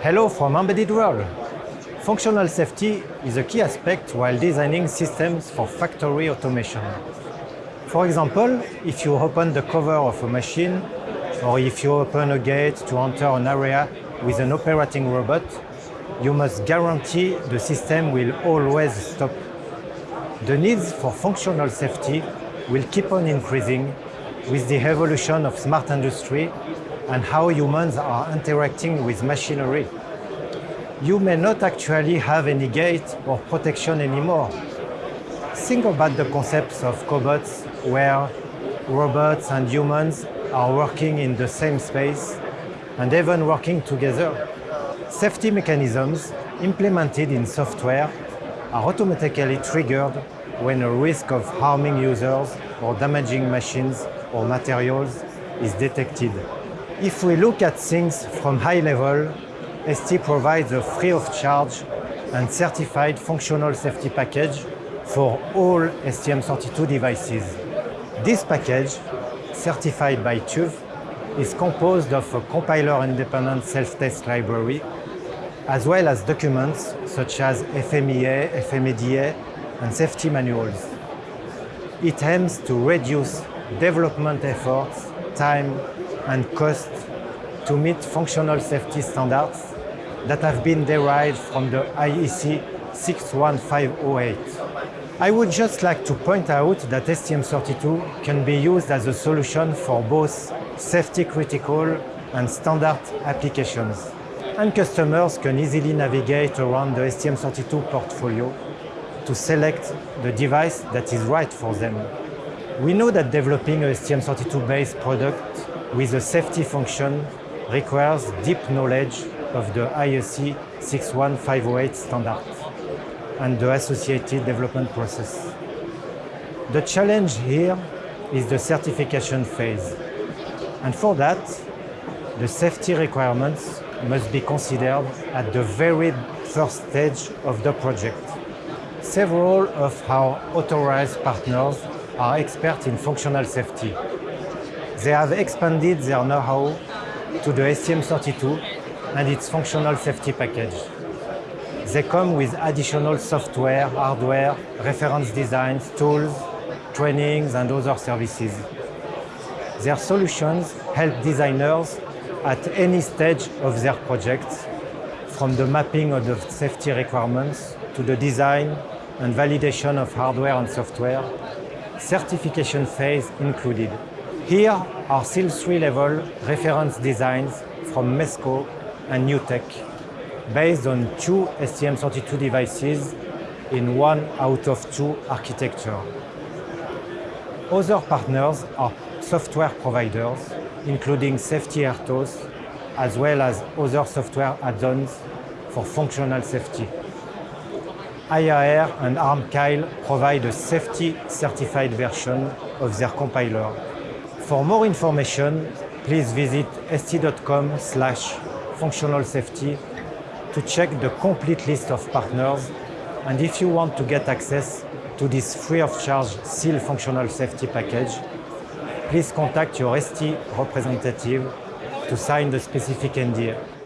Hello from Embedded World. Functional safety is a key aspect while designing systems for factory automation. For example, if you open the cover of a machine or if you open a gate to enter an area with an operating robot, you must guarantee the system will always stop. The needs for functional safety will keep on increasing with the evolution of smart industry and how humans are interacting with machinery. You may not actually have any gate or protection anymore. Think about the concepts of cobots where robots and humans are working in the same space and even working together. Safety mechanisms implemented in software are automatically triggered when a risk of harming users or damaging machines or materials is detected. If we look at things from high level, ST provides a free of charge and certified functional safety package for all STM32 devices. This package, certified by TÜV, is composed of a compiler-independent self-test library, as well as documents such as FMEA, FMEDA, and safety manuals. It aims to reduce development efforts, time, and cost to meet functional safety standards that have been derived from the IEC 61508. I would just like to point out that STM32 can be used as a solution for both safety critical and standard applications. And customers can easily navigate around the STM32 portfolio to select the device that is right for them. We know that developing a STM32-based product with a safety function requires deep knowledge of the IEC 61508 standard and the associated development process. The challenge here is the certification phase. And for that, the safety requirements must be considered at the very first stage of the project. Several of our authorized partners are experts in functional safety. They have expanded their know-how to the STM32 and its functional safety package. They come with additional software, hardware, reference designs, tools, trainings, and other services. Their solutions help designers at any stage of their projects, from the mapping of the safety requirements to the design and validation of hardware and software, certification phase included. Here are SIL 3 level reference designs from MESCO and NewTek, based on two STM32 devices in one out of two architecture. Other partners are software providers, including SAFERTOS, as well as other software add-ons for functional safety. IAR and ARM ARMKyle provide a safety certified version of their compiler. For more information, please visit st.com slash functional safety to check the complete list of partners and if you want to get access to this free of charge SIL functional safety package, please contact your ST representative to sign the specific NDA.